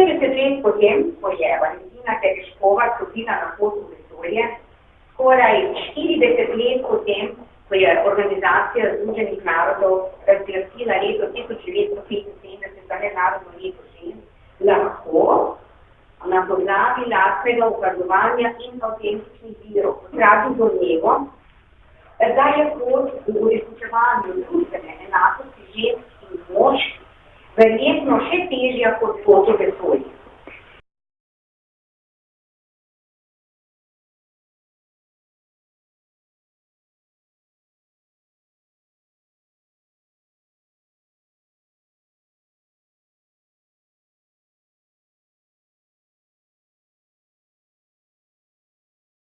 50 let potem, ko je Valentina Tereškova stopila na pot v vesolje, skoraj 40 let potem, ko je organizacija Združenih narodov razglasila leto 1975 za mednarodno leto žensk, lahko na podlagi lastnega ukazovanja in avtentičnih virov potrafi do njego, da je pot v uresničevanju družbene enakosti žensk in moških verjetno še težja kot pot v vesolje.